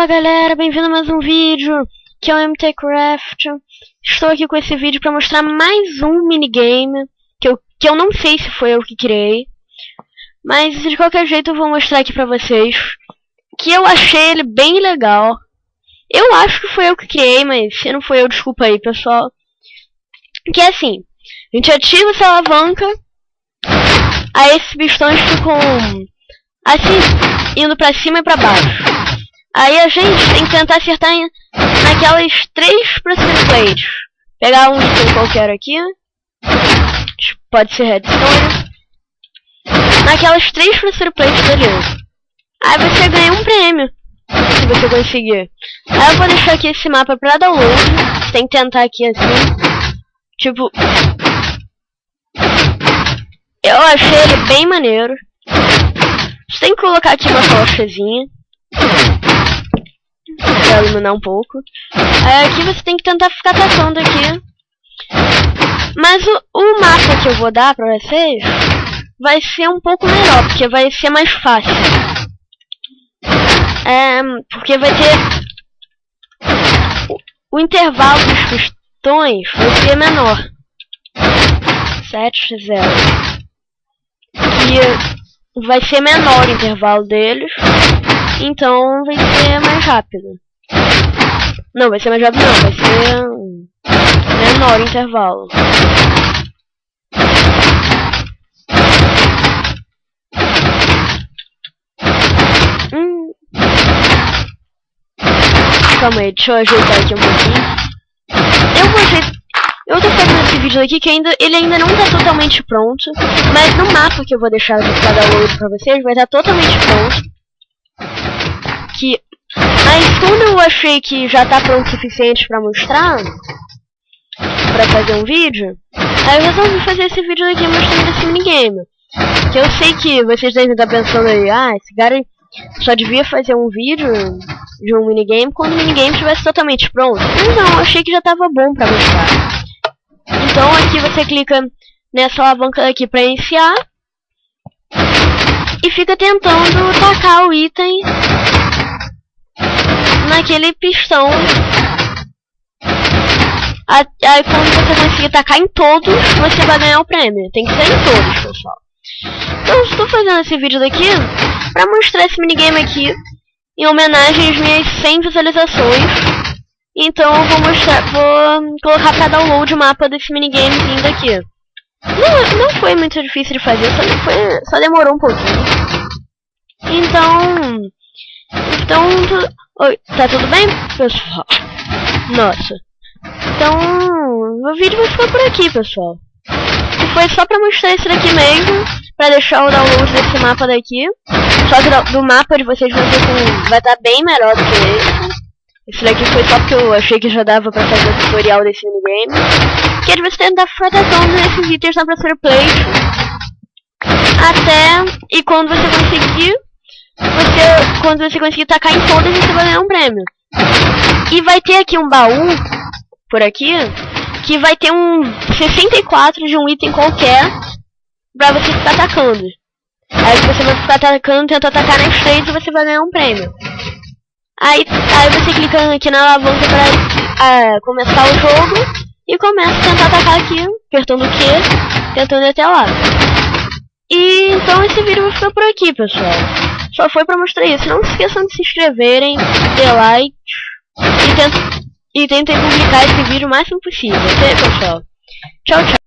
Fala galera, bem-vindo a mais um vídeo, que é o MTCraft. Estou aqui com esse vídeo para mostrar mais um minigame, que eu, que eu não sei se foi eu que criei. Mas de qualquer jeito eu vou mostrar aqui pra vocês, que eu achei ele bem legal. Eu acho que foi eu que criei, mas se não foi eu, desculpa aí pessoal. Que é assim, a gente ativa essa alavanca, aí esses pistões ficam assim, indo pra cima e pra baixo. Aí a gente tem que tentar acertar em, naquelas três plates. Pegar um item qualquer aqui. Pode ser redstone. Naquelas três plates, beleza. Aí você ganha um prêmio. Se você conseguir. Aí eu vou deixar aqui esse mapa pra download. Você tem que tentar aqui assim. Tipo... Eu achei ele bem maneiro. Você tem que colocar aqui uma tochazinha pra iluminar um pouco. Aí aqui você tem que tentar ficar tacando aqui. Mas o, o mapa que eu vou dar pra vocês vai ser um pouco melhor, porque vai ser mais fácil. É, porque vai ter... O, o intervalo dos pistões vai ser menor. 7, 0. E vai ser menor o intervalo deles. Então vai ser mais rápido. Não, vai ser mais rápido não, vai ser menor intervalo. Hum. Calma aí, deixa eu ajeitar aqui um pouquinho. Eu vou ajeitar... Eu tô fazendo esse vídeo aqui que ainda, ele ainda não tá totalmente pronto, mas no mapa que eu vou deixar pra download pra vocês vai estar tá totalmente pronto Mas quando eu achei que já tá pronto o suficiente pra mostrar, pra fazer um vídeo, aí eu resolvi fazer esse vídeo aqui mostrando esse minigame. Que eu sei que vocês devem estar pensando aí, ah, esse cara só devia fazer um vídeo de um minigame quando o minigame estivesse totalmente pronto. Mas não, eu achei que já tava bom pra mostrar. Então aqui você clica nessa alavanca aqui pra iniciar. E fica tentando tacar o item naquele pistão. Aí quando você conseguir tacar em todos, você vai ganhar o prêmio. Tem que ser em todos, pessoal. Então estou fazendo esse vídeo daqui para mostrar esse minigame aqui em homenagem às minhas 100 visualizações. Então eu vou mostrar, vou colocar para download o mapa desse minigamezinho daqui. Não, não foi muito difícil de fazer, só, foi, só demorou um pouquinho. Então, então, Oi, tá tudo bem, pessoal? Nossa. Então, o vídeo vai ficar por aqui, pessoal. E foi só pra mostrar esse daqui mesmo, pra deixar o download desse mapa daqui. Só que do mapa de vocês vai estar vai tá bem melhor do que esse. Esse daqui foi só porque eu achei que já dava pra fazer o tutorial desse minigame. Que é de você tentar proteção desses itens na Pressure Plate. Até, e quando você conseguir, você, quando você conseguir tacar em todas, você vai ganhar um prêmio. E vai ter aqui um baú, por aqui, que vai ter um 64 de um item qualquer pra você ficar atacando. Aí você vai ficar atacando, tenta atacar nas três e você vai ganhar um prêmio. Aí, aí você clica aqui na alavanca pra uh, começar o jogo e começa a tentar atacar aqui, apertando o Q, tentando ir até lá. E então esse vídeo vai ficar por aqui, pessoal. Só foi pra mostrar isso. Não se esqueçam de se inscreverem, ter like e, tent e tentem publicar esse vídeo o máximo possível, ok, pessoal? Tchau, tchau.